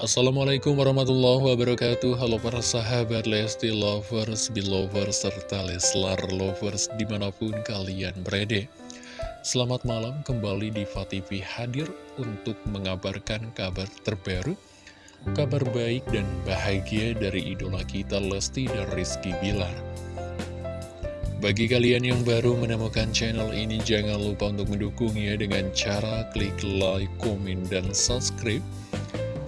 Assalamualaikum warahmatullahi wabarakatuh. Halo para sahabat Lesti Lovers, Belovers, serta Leslar Lovers di mana pun kalian berada. Selamat malam kembali di TV hadir untuk mengabarkan kabar terbaru Kabar baik dan bahagia dari idola kita Lesti dan Rizky Bilar bagi kalian yang baru menemukan channel ini, jangan lupa untuk mendukungnya dengan cara klik like, komen, dan subscribe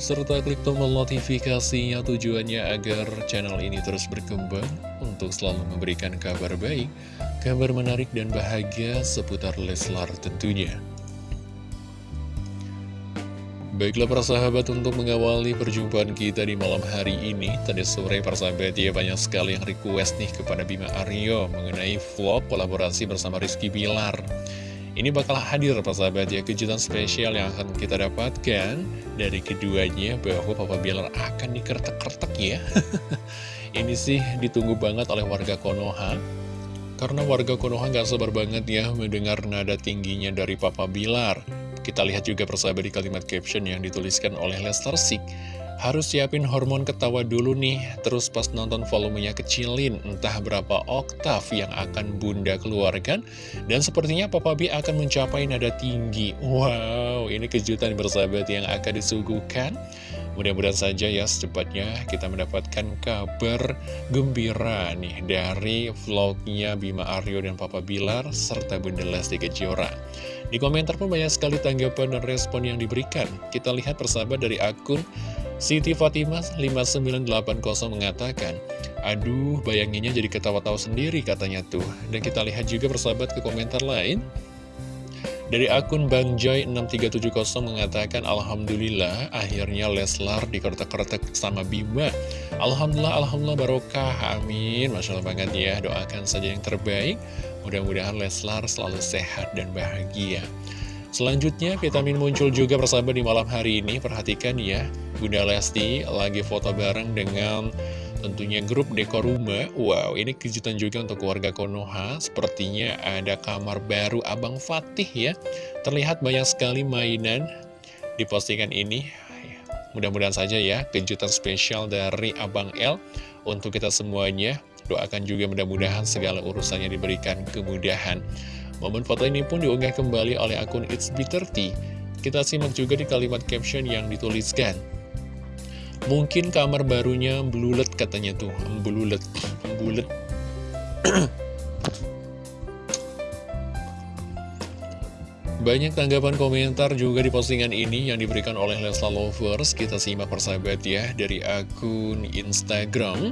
serta klik tombol notifikasinya tujuannya agar channel ini terus berkembang untuk selalu memberikan kabar baik, kabar menarik dan bahagia seputar Leslar tentunya. Baiklah para sahabat untuk mengawali perjumpaan kita di malam hari ini Tadi sore para sahabat ya banyak sekali yang request nih kepada Bima Aryo Mengenai vlog kolaborasi bersama Rizky Bilar ini bakal hadir Pak sahabat ya kejutan spesial yang akan kita dapatkan dari keduanya bahwa Papa Bilar akan dikertek-kertek ya. Ini sih ditunggu banget oleh warga Konoha. Karena warga Konoha nggak sabar banget ya mendengar nada tingginya dari Papa Bilar. Kita lihat juga persahabat di kalimat caption yang dituliskan oleh Lester Sik. Harus siapin hormon ketawa dulu nih, terus pas nonton volumenya kecilin, entah berapa oktav yang akan bunda keluarkan, dan sepertinya Papa B akan mencapai nada tinggi. Wow, ini kejutan bersahabat yang akan disuguhkan. Mudah-mudahan saja ya secepatnya kita mendapatkan kabar gembira nih dari vlognya Bima Aryo dan Papa Bilar serta Bunda Lesti Kejora. Di komentar pun banyak sekali tanggapan dan respon yang diberikan. Kita lihat persahabat dari akun Siti Fatimah 5980 mengatakan, Aduh, bayanginnya jadi ketawa-tawa sendiri katanya tuh. Dan kita lihat juga persahabat ke komentar lain. Dari akun Bang Joy 6370 mengatakan Alhamdulillah akhirnya Leslar dikertek-kertek sama Bima Alhamdulillah, Alhamdulillah barokah, amin Masya Allah banget ya, doakan saja yang terbaik Mudah-mudahan Leslar selalu sehat dan bahagia. Selanjutnya vitamin muncul juga persahabat di malam hari ini. Perhatikan ya Bunda Lesti lagi foto bareng dengan tentunya grup dekor rumah Wow ini kejutan juga untuk keluarga Konoha. Sepertinya ada kamar baru Abang Fatih ya. Terlihat banyak sekali mainan di postingan ini. Mudah-mudahan saja ya kejutan spesial dari Abang L Untuk kita semuanya Doakan juga mudah-mudahan segala urusannya diberikan kemudahan Momen foto ini pun diunggah kembali oleh akun It's B30. Kita simak juga di kalimat caption yang dituliskan. Mungkin kamar barunya belulet katanya tuh, belulet, belulet. Banyak tanggapan komentar juga di postingan ini yang diberikan oleh Lesla Lovers. Kita simak persahabat ya dari akun Instagram.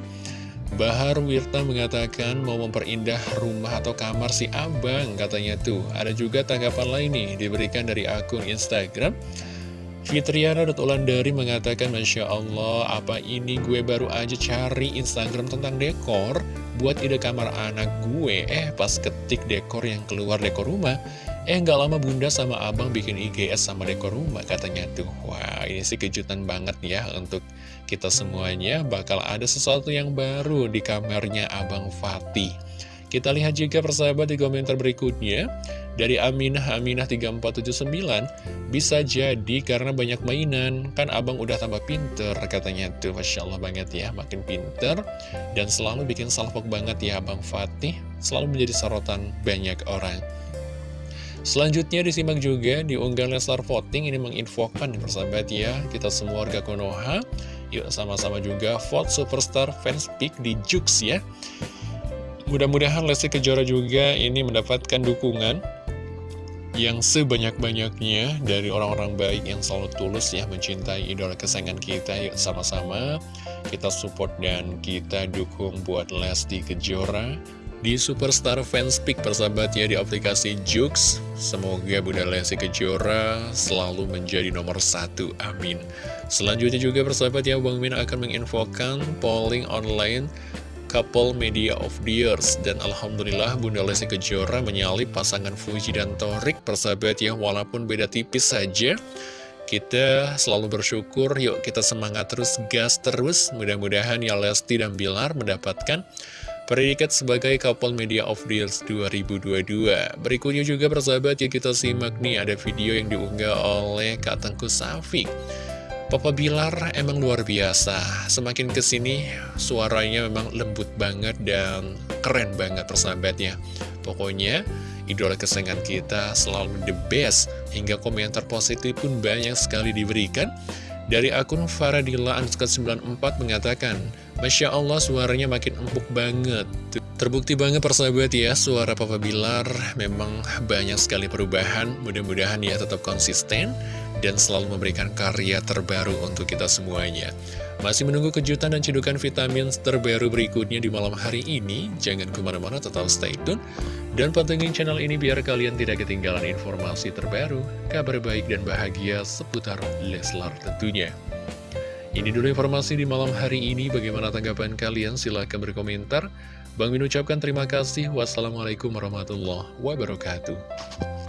Bahar Wirta mengatakan mau memperindah rumah atau kamar si abang katanya tuh. Ada juga tanggapan lain nih diberikan dari akun Instagram. Fitriana Ulandari mengatakan Masya Allah apa ini gue baru aja cari Instagram tentang dekor Buat ide kamar anak gue Eh pas ketik dekor yang keluar dekor rumah Eh nggak lama bunda sama abang bikin IGS sama dekor rumah katanya. Tuh Wah ini sih kejutan banget ya untuk kita semuanya. Bakal ada sesuatu yang baru di kamarnya Abang Fatih. Kita lihat juga persahabat di komentar berikutnya. Dari Aminah, Aminah 3479 Bisa jadi karena banyak mainan. Kan abang udah tambah pinter katanya. Tuh Masya Allah banget ya Makin pinter Dan selalu bikin salvok banget ya Abang Fatih. Selalu menjadi sorotan banyak orang Selanjutnya disimak juga di unggahan Leslar Voting Ini menginfokan persahabat ya Kita semua warga Konoha. Yuk sama-sama juga vote superstar fans pick di Jux ya. Mudah-mudahan Lesti Kejora juga ini mendapatkan dukungan yang sebanyak-banyaknya dari orang-orang baik yang selalu tulus ya mencintai idola kesayangan kita. Yuk sama-sama. Kita support dan kita dukung buat Lesti Kejora di Superstar Fanspeak persahabat ya di aplikasi Jux. Semoga Bunda Lesti Kejora selalu menjadi nomor satu. Amin. Selanjutnya juga persahabat ya Bang Min akan menginfokan polling online Couple Media of the Years Dan Alhamdulillah Bunda Lesti Kejora menyalip pasangan Fuji dan Torik Persahabat ya walaupun beda tipis saja kita selalu bersyukur, yuk kita semangat terus, gas terus. Mudah-mudahan ya Lesti dan Bilar mendapatkan Predikat sebagai Couple Media of Year 2022 Berikutnya juga persahabat ya kita simak nih ada video yang diunggah oleh Kak Tengku Papa Bilar emang luar biasa. Semakin ke sini suaranya memang lembut banget dan keren banget persahabatnya Pokoknya idola kesayangan kita selalu the best. Hingga komentar positif pun banyak sekali diberikan Dari akun Faradilla 94 mengatakan Masya Allah suaranya makin empuk banget. Terbukti banget persahabat ya Suara Papa Bilar memang banyak sekali perubahan. Mudah-mudahan ya tetap konsisten dan selalu memberikan karya terbaru untuk kita semuanya. Masih menunggu kejutan dan cedukan vitamin terbaru berikutnya di malam hari ini? Jangan ke mana-mana, tetap stay tune. Dan pantengin channel ini biar kalian tidak ketinggalan informasi terbaru, kabar baik dan bahagia seputar Leslar tentunya. Ini dulu informasi di malam hari ini, bagaimana tanggapan kalian? Silahkan berkomentar. Bang Min ucapkan terima kasih. Wassalamualaikum warahmatullahi wabarakatuh.